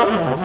Oh.